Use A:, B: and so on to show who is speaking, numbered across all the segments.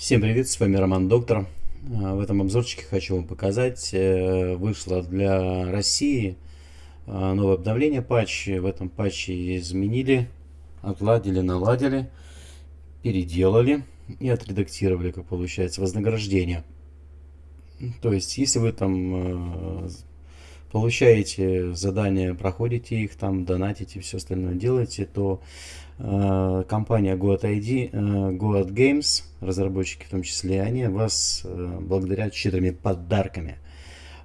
A: Всем привет, с вами Роман Доктор. А, в этом обзорчике хочу вам показать, э, вышло для России а, новое обновление патчи. В этом патче изменили, отладили, наладили, переделали и отредактировали, как получается, вознаграждение. То есть, если вы там э, получаете задания, проходите их, там донатите, все остальное делаете, то э, компания GoatID, э, Goat Games, разработчики в том числе, они вас э, благодарят щедрыми подарками.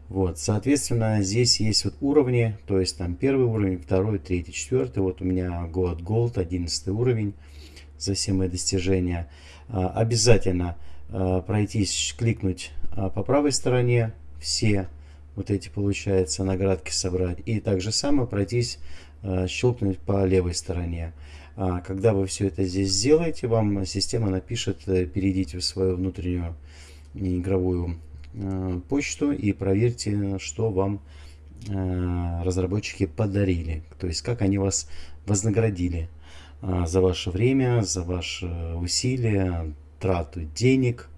A: Вот, соответственно, здесь есть вот уровни, то есть там первый уровень, второй, третий, четвертый. Вот у меня Goat Gold, 11 уровень за все мои достижения. Э, обязательно э, пройтись, кликнуть э, по правой стороне все вот эти, получается, наградки собрать. И также самое пройтись, э, щелкнуть по левой стороне. А когда вы все это здесь сделаете, вам система напишет, э, перейдите в свою внутреннюю игровую э, почту и проверьте, что вам разработчики подарили. То есть, как они вас вознаградили за ваше время, за ваши усилия, трату денег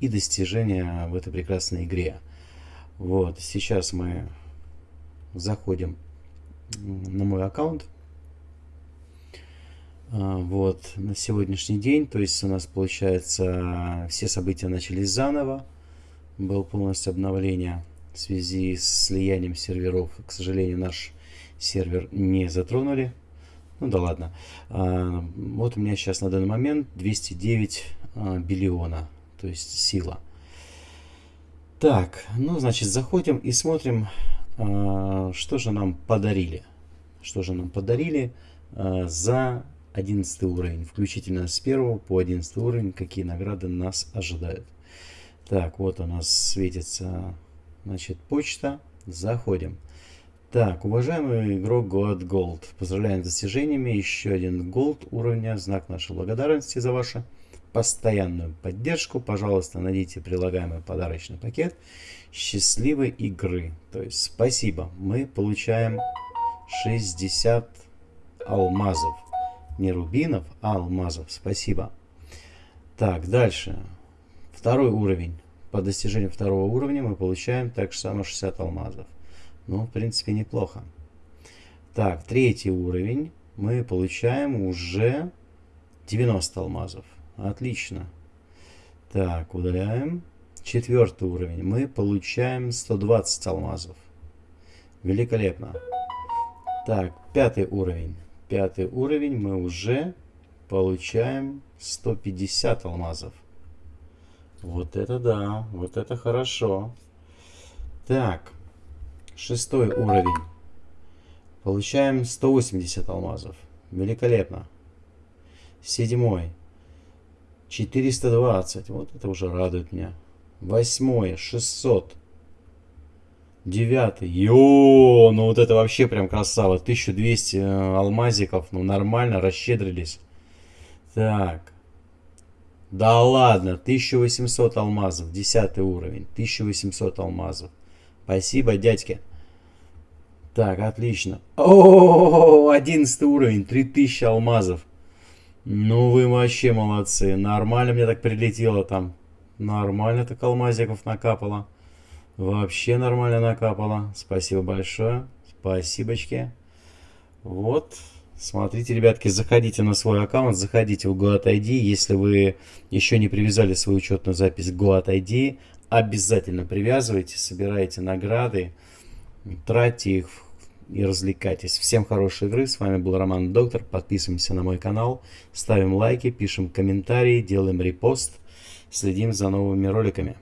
A: и достижения в этой прекрасной игре. Вот, сейчас мы заходим на мой аккаунт. А, вот, на сегодняшний день, то есть у нас получается все события начались заново. Был полностью обновление в связи с слиянием серверов. К сожалению, наш сервер не затронули. Ну да ладно. А, вот у меня сейчас на данный момент 209 а, биллиона, то есть сила. Так, ну, значит, заходим и смотрим, э, что же нам подарили. Что же нам подарили э, за 11 уровень, включительно с 1 по 11 уровень, какие награды нас ожидают. Так, вот у нас светится, значит, почта. Заходим. Так, уважаемый игрок God Gold, поздравляем с достижениями. Еще один Gold уровня, знак нашей благодарности за ваше постоянную поддержку, пожалуйста, найдите прилагаемый подарочный пакет счастливой игры. То есть спасибо, мы получаем 60 алмазов. Не рубинов, а алмазов. Спасибо. Так, дальше. Второй уровень. По достижению второго уровня мы получаем так же само 60 алмазов. Ну, в принципе, неплохо. Так, третий уровень. Мы получаем уже 90 алмазов. Отлично. Так, удаляем. Четвертый уровень. Мы получаем 120 алмазов. Великолепно. Так, пятый уровень. Пятый уровень мы уже получаем 150 алмазов. Вот это да, вот это хорошо. Так, шестой уровень. Получаем 180 алмазов. Великолепно. Седьмой. 420. Вот это уже радует меня. Восьмое. 600. Девятый. Йо, ну вот это вообще прям красава. 1200 э, алмазиков. Ну нормально, расщедрились. Так. Да ладно, 1800 алмазов. Десятый уровень. 1800 алмазов. Спасибо, дядьки. Так, отлично. О, 11 уровень. 3000 алмазов. Ну вы вообще молодцы. Нормально мне так прилетело там. Нормально так алмазиков накапало. Вообще нормально накапало. Спасибо большое. Спасибочки. Вот. Смотрите, ребятки, заходите на свой аккаунт, заходите в GoatID. Если вы еще не привязали свою учетную запись к обязательно привязывайте, собирайте награды, тратьте их и развлекайтесь. Всем хорошей игры. С вами был Роман Доктор. Подписываемся на мой канал, ставим лайки, пишем комментарии, делаем репост, следим за новыми роликами.